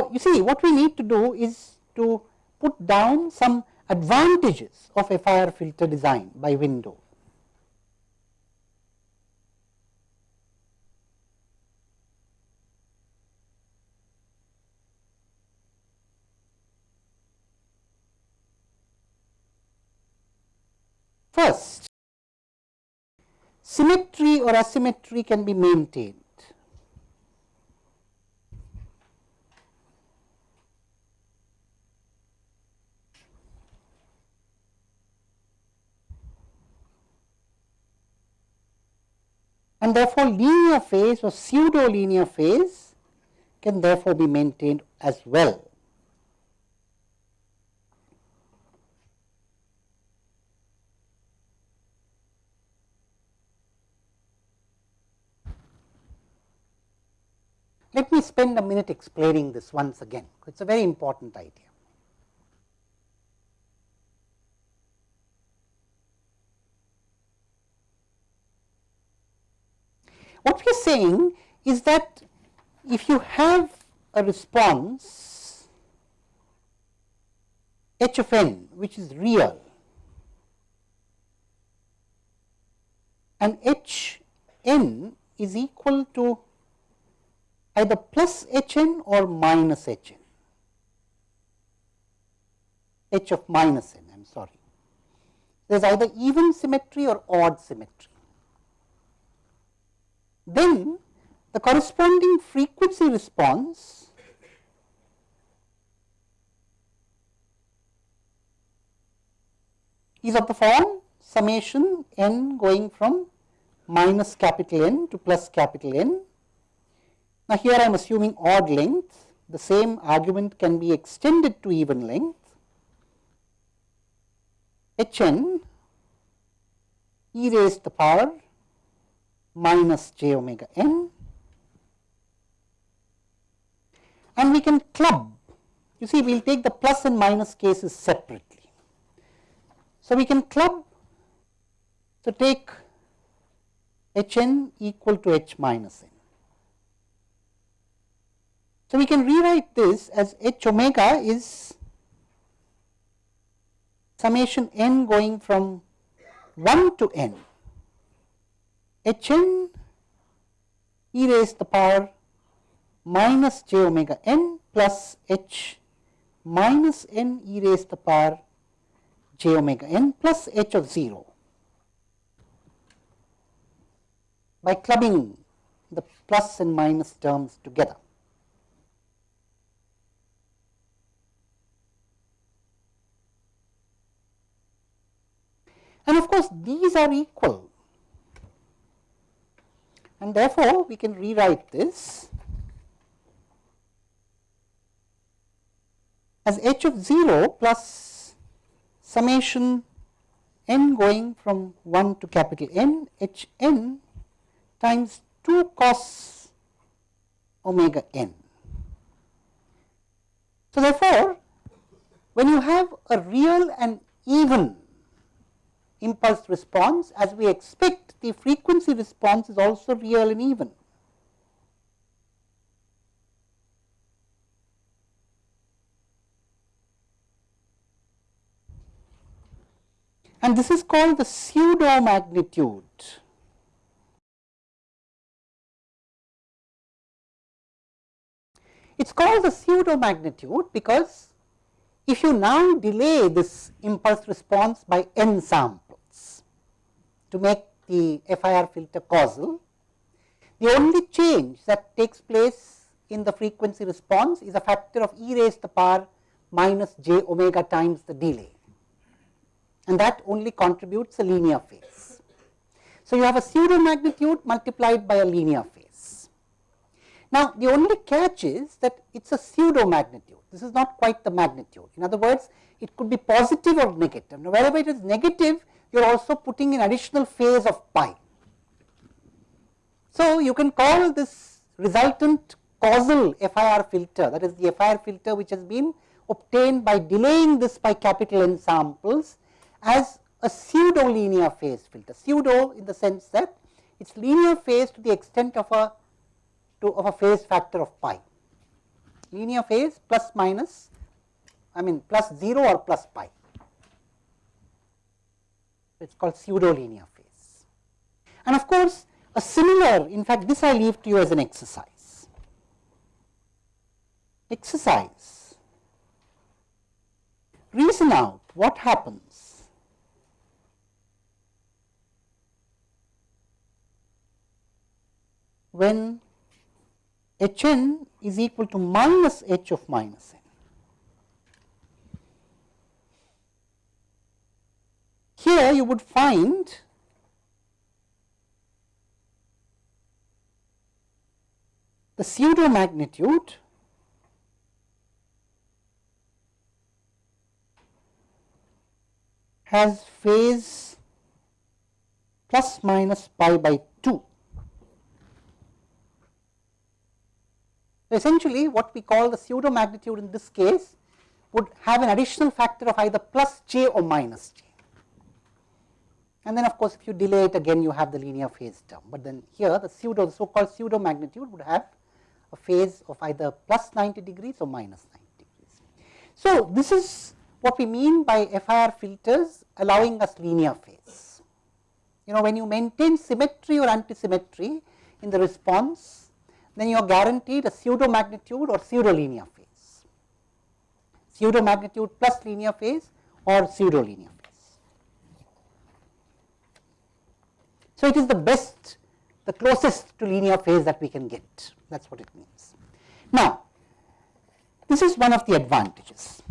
So, you see what we need to do is to put down some advantages of a FIR filter design by window. First, symmetry or asymmetry can be maintained. And therefore, linear phase or pseudo linear phase can therefore be maintained as well. Let me spend a minute explaining this once again, it is a very important idea. What we are saying is that if you have a response h of n which is real and h n is equal to either plus h n or minus h n, h of minus n I am sorry. There is either even symmetry or odd symmetry. Then the corresponding frequency response is of the form summation n going from minus capital N to plus capital N now, here I am assuming odd length, the same argument can be extended to even length. h n e raised to the power minus j omega n and we can club. You see, we will take the plus and minus cases separately. So, we can club, so take h n equal to h minus n. So, we can rewrite this as h omega is summation n going from 1 to n h n e raised to the power minus j omega n plus h minus n e raised to the power j omega n plus h of 0 by clubbing the plus and minus terms together. and of course, these are equal and therefore, we can rewrite this as h of 0 plus summation n going from 1 to capital N h n times 2 cos omega n. So, therefore, when you have a real and even impulse response as we expect the frequency response is also real and even. And this is called the pseudo magnitude. It is called the pseudo magnitude because if you now delay this impulse response by n samples, to make the FIR filter causal. The only change that takes place in the frequency response is a factor of e raised to the power minus j omega times the delay and that only contributes a linear phase. So, you have a pseudo magnitude multiplied by a linear phase. Now, the only catch is that it is a pseudo magnitude, this is not quite the magnitude. In other words, it could be positive or negative. Now, wherever it is negative, you are also putting an additional phase of pi. So, you can call this resultant causal FIR filter that is the FIR filter which has been obtained by delaying this by capital N samples as a pseudo linear phase filter, pseudo in the sense that it is linear phase to the extent of a to of a phase factor of pi. linear phase plus minus I mean plus 0 or plus pi. It is called pseudo linear phase. And of course, a similar in fact, this I leave to you as an exercise. Exercise. Reason out what happens when h n is equal to minus h of minus n. Here you would find the pseudo magnitude has phase plus minus pi by 2. Essentially what we call the pseudo magnitude in this case would have an additional factor of either plus j or minus j. And then of course, if you delay it again you have the linear phase term, but then here the pseudo the so called pseudo magnitude would have a phase of either plus 90 degrees or minus 90 degrees. So, this is what we mean by FIR filters allowing us linear phase. You know when you maintain symmetry or anti-symmetry in the response, then you are guaranteed a pseudo magnitude or pseudo linear phase, pseudo magnitude plus linear phase or pseudo linear phase. So, it is the best the closest to linear phase that we can get that is what it means. Now, this is one of the advantages.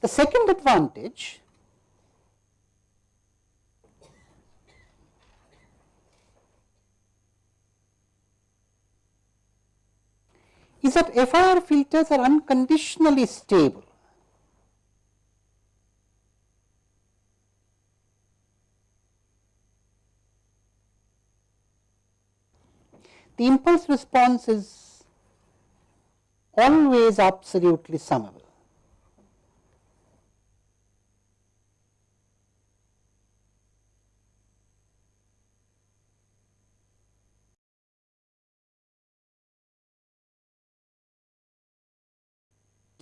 The second advantage is that FIR filters are unconditionally stable. The impulse response is always absolutely summable.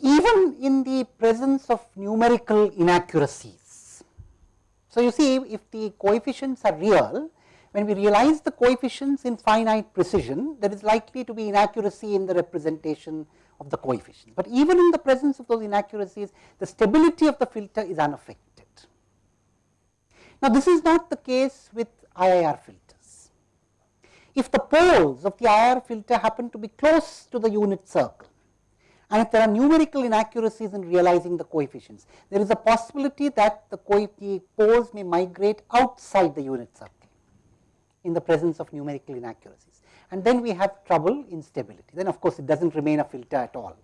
even in the presence of numerical inaccuracies. So, you see if the coefficients are real, when we realize the coefficients in finite precision, there is likely to be inaccuracy in the representation of the coefficients. But even in the presence of those inaccuracies, the stability of the filter is unaffected. Now, this is not the case with IIR filters. If the poles of the IIR filter happen to be close to the unit circle, and if there are numerical inaccuracies in realizing the coefficients, there is a possibility that the, the poles may migrate outside the unit circle in the presence of numerical inaccuracies and then we have trouble in stability. Then of course, it does not remain a filter at all,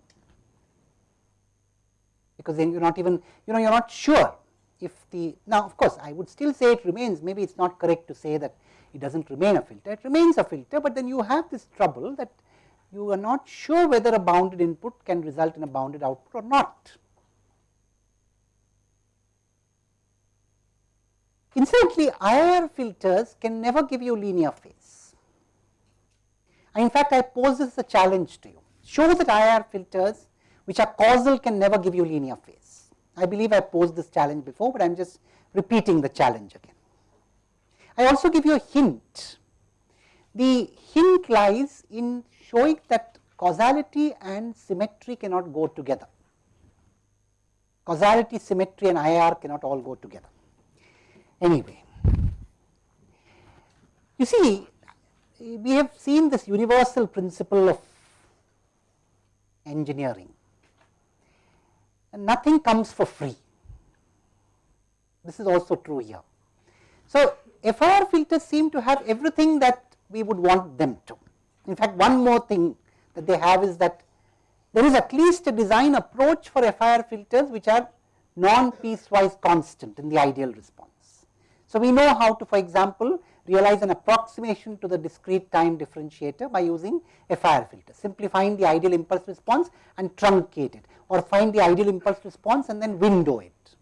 because then you are not even you know you are not sure if the now of course, I would still say it remains maybe it is not correct to say that it does not remain a filter, it remains a filter, but then you have this trouble that you are not sure whether a bounded input can result in a bounded output or not. Incidentally, IIR filters can never give you linear phase. In fact, I pose this as a challenge to you. Show that IIR filters which are causal can never give you linear phase. I believe I posed this challenge before, but I am just repeating the challenge again. I also give you a hint. The hint lies in showing that causality and symmetry cannot go together. Causality, symmetry and IIR cannot all go together. Anyway, you see we have seen this universal principle of engineering and nothing comes for free. This is also true here. So, FIR filters seem to have everything that we would want them to. In fact, one more thing that they have is that there is at least a design approach for FIR filters which are non piecewise constant in the ideal response. So, we know how to for example, realize an approximation to the discrete time differentiator by using a FIR filter, simply find the ideal impulse response and truncate it or find the ideal impulse response and then window it.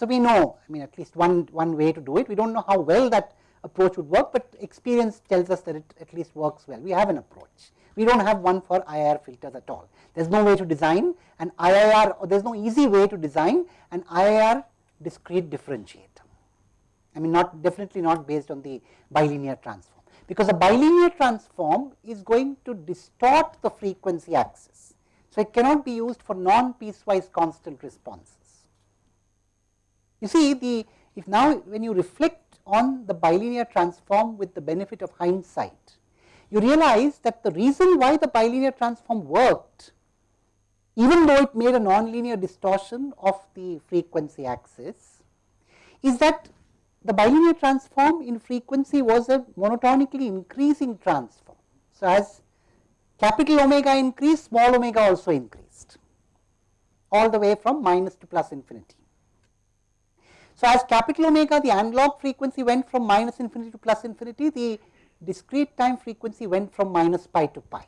So, we know I mean at least one, one way to do it, we do not know how well that approach would work, but experience tells us that it at least works well, we have an approach. We do not have one for IIR filters at all. There is no way to design an IIR or there is no easy way to design an IIR discrete differentiator. I mean not definitely not based on the bilinear transform, because a bilinear transform is going to distort the frequency axis. So, it cannot be used for non piecewise constant responses. You see the if now when you reflect on the bilinear transform with the benefit of hindsight, you realize that the reason why the bilinear transform worked even though it made a nonlinear distortion of the frequency axis, is that the bilinear transform in frequency was a monotonically increasing transform. So, as capital omega increased, small omega also increased all the way from minus to plus infinity. So, as capital omega the analog frequency went from minus infinity to plus infinity, the discrete time frequency went from minus pi to pi.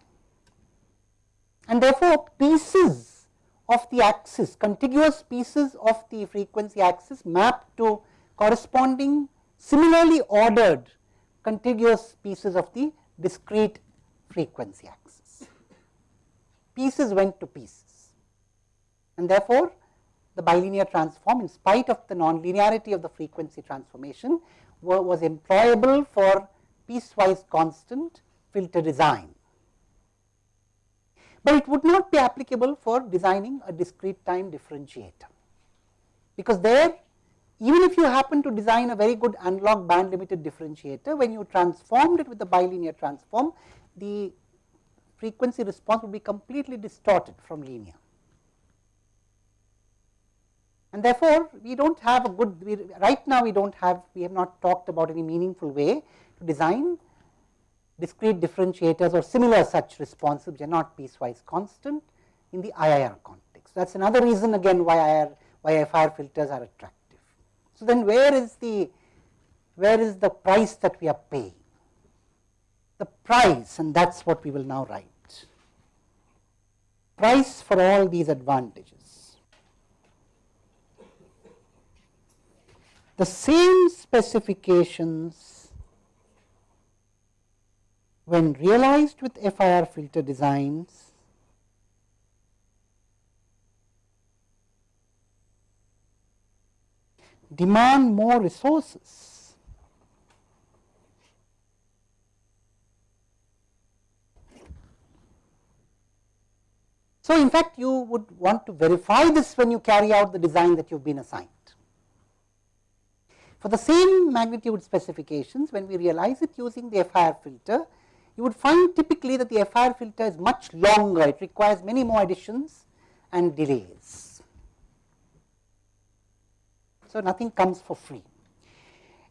And therefore, pieces of the axis, contiguous pieces of the frequency axis mapped to corresponding similarly ordered contiguous pieces of the discrete frequency axis. Pieces went to pieces and therefore, the bilinear transform in spite of the nonlinearity of the frequency transformation was employable for piecewise constant filter design. But it would not be applicable for designing a discrete time differentiator, because there even if you happen to design a very good analog band limited differentiator, when you transformed it with the bilinear transform, the frequency response would be completely distorted from linear. And therefore, we do not have a good, we, right now we do not have, we have not talked about any meaningful way to design discrete differentiators or similar such responses which are not piecewise constant in the IIR context. That is another reason again why IIR, why FIR filters are attractive. So, then where is the where is the price that we are paying? The price and that is what we will now write. Price for all these advantages. The same specifications when realized with FIR filter designs demand more resources. So, in fact, you would want to verify this when you carry out the design that you have been assigned. For the same magnitude specifications, when we realize it using the FIR filter, you would find typically that the FIR filter is much longer, it requires many more additions and delays. So, nothing comes for free.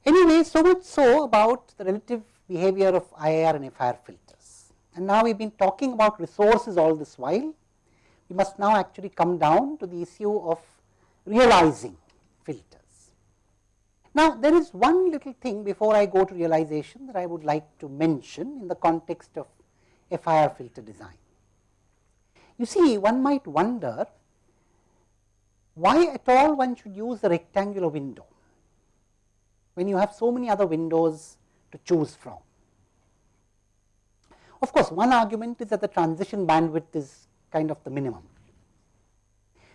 Anyway, so much so about the relative behavior of IIR and FIR filters. And now we have been talking about resources all this while. We must now actually come down to the issue of realizing filters. Now, there is one little thing before I go to realization that I would like to mention in the context of FIR filter design. You see, one might wonder why at all one should use a rectangular window when you have so many other windows to choose from. Of course, one argument is that the transition bandwidth is kind of the minimum.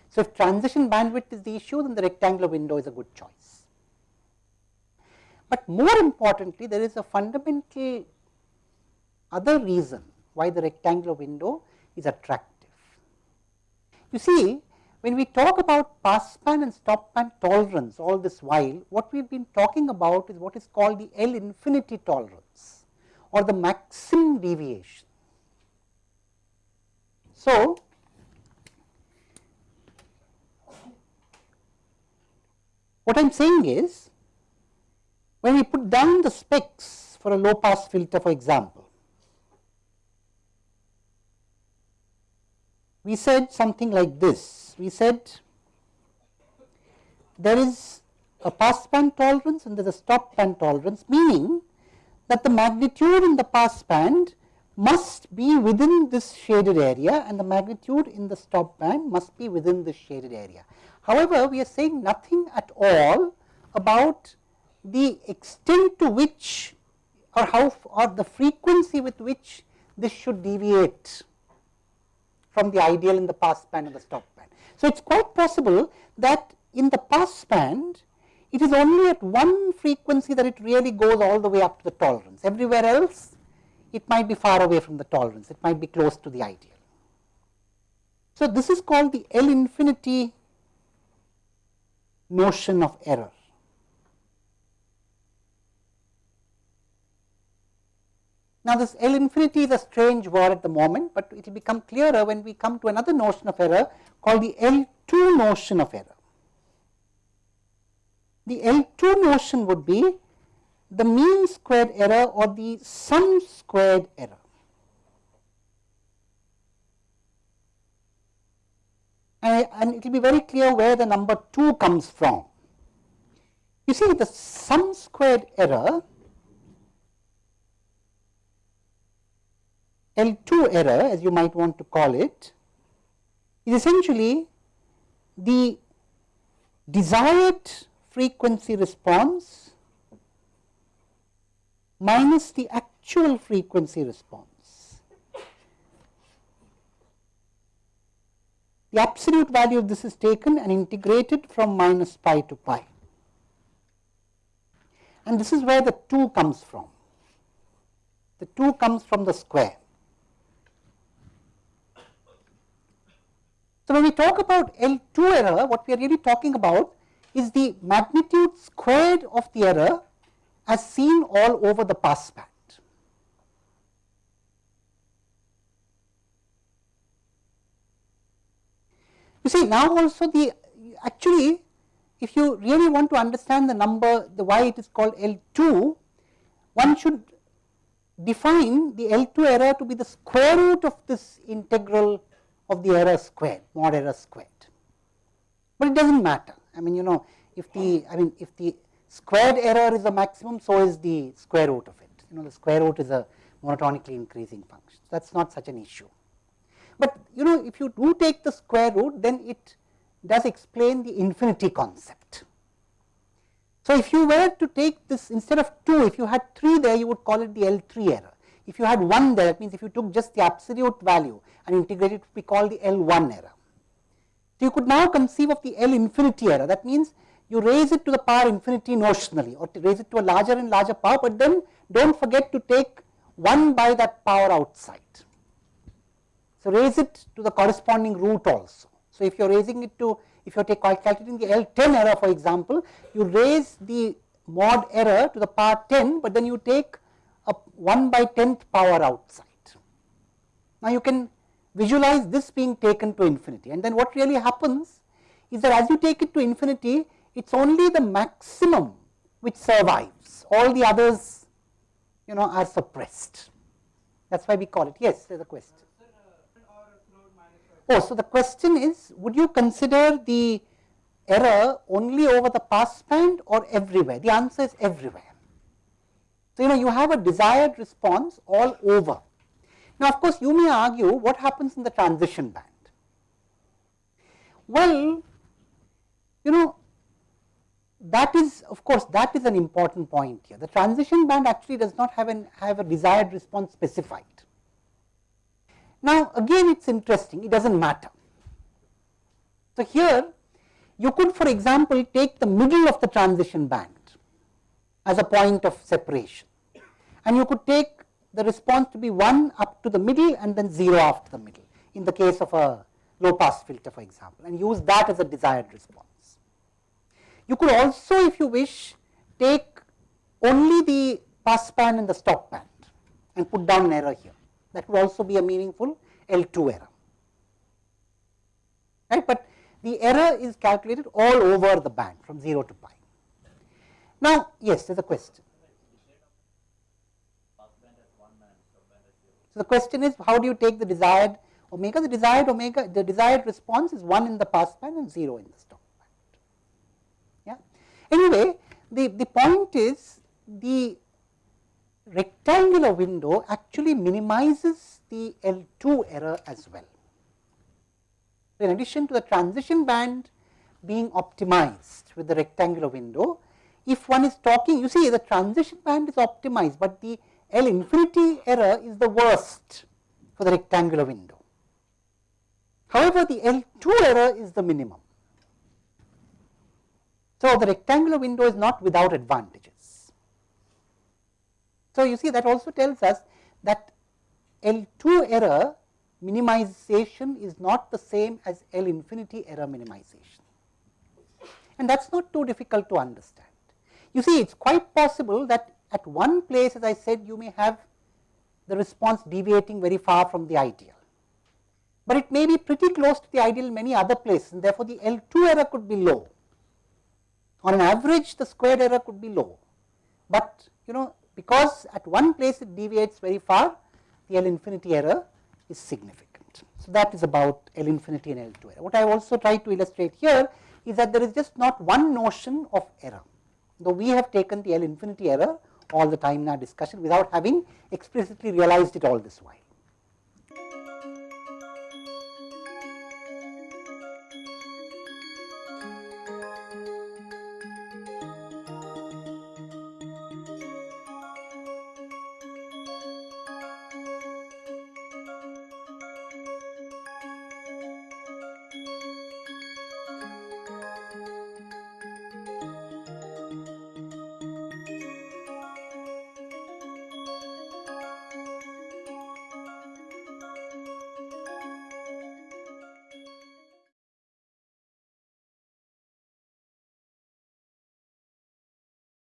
So, if transition bandwidth is the issue then the rectangular window is a good choice. But more importantly there is a fundamental other reason why the rectangular window is attractive. You see when we talk about pass band and stop band tolerance all this while, what we have been talking about is what is called the L infinity tolerance or the maximum deviation. So, what I am saying is when we put down the specs for a low pass filter for example, we said something like this we said there is a pass band tolerance and there is a stop band tolerance meaning that the magnitude in the pass band must be within this shaded area and the magnitude in the stop band must be within this shaded area. However, we are saying nothing at all about the extent to which or how or the frequency with which this should deviate from the ideal in the pass band and the stop band. So, it is quite possible that in the pass band it is only at one frequency that it really goes all the way up to the tolerance. Everywhere else it might be far away from the tolerance, it might be close to the ideal. So, this is called the L infinity notion of error. Now, this L infinity is a strange word at the moment, but it will become clearer when we come to another notion of error called the L2 notion of error. The L2 notion would be the mean squared error or the sum squared error. and it will be very clear where the number 2 comes from. You see the sum squared error L2 error as you might want to call it is essentially the desired frequency response minus the actual frequency response. The absolute value of this is taken and integrated from minus pi to pi and this is where the 2 comes from. The 2 comes from the square. So, when we talk about L2 error, what we are really talking about is the magnitude squared of the error as seen all over the pass band. You see now also the actually if you really want to understand the number the why it is called L2 one should define the L2 error to be the square root of this integral of the error squared mod error squared, but it does not matter I mean you know if the I mean if the squared error is a maximum so is the square root of it you know the square root is a monotonically increasing function that is not such an issue. But you know if you do take the square root then it does explain the infinity concept. So, if you were to take this instead of 2 if you had 3 there you would call it the L3 error. If you had 1 there that means if you took just the absolute value and integrated be called the L1 error. So, you could now conceive of the L infinity error that means you raise it to the power infinity notionally or to raise it to a larger and larger power, but then do not forget to take 1 by that power outside. So, raise it to the corresponding root also. So, if you are raising it to if you are calculating the L10 error for example, you raise the mod error to the power 10, but then you take a 1 by 10th power outside. Now, you can visualize this being taken to infinity and then what really happens is that as you take it to infinity, it is only the maximum which survives, all the others you know are suppressed. That is why we call it. Yes, there is a question. Oh, so the question is, would you consider the error only over the pass band or everywhere? The answer is everywhere. So, you know you have a desired response all over. Now, of course, you may argue what happens in the transition band. Well, you know that is of course, that is an important point here. The transition band actually does not have, an, have a desired response specified. Now, again it is interesting, it does not matter. So, here you could for example, take the middle of the transition band as a point of separation and you could take the response to be 1 up to the middle and then 0 after the middle in the case of a low pass filter for example and use that as a desired response. You could also if you wish take only the pass band and the stop band and put down an error here that would also be a meaningful L2 error. Right, but the error is calculated all over the band from 0 to pi. Now, yes, there is a question. So, the question is how do you take the desired omega? The desired omega, the desired response is 1 in the pass band and 0 in the stop band. Yeah. Anyway, the, the point is the rectangular window actually minimizes the L2 error as well. In addition to the transition band being optimized with the rectangular window, if one is talking, you see the transition band is optimized, but the L infinity error is the worst for the rectangular window. However, the L 2 error is the minimum. So, the rectangular window is not without advantages. So, you see that also tells us that L 2 error minimization is not the same as L infinity error minimization and that is not too difficult to understand. You see it is quite possible that at one place as I said you may have the response deviating very far from the ideal, but it may be pretty close to the ideal many other places and therefore, the L 2 error could be low. On an average the squared error could be low, but you know because at one place it deviates very far the L infinity error is significant. So, that is about L infinity and L 2 error. What I also try to illustrate here is that there is just not one notion of error, though we have taken the L infinity error all the time in our discussion without having explicitly realized it all this while.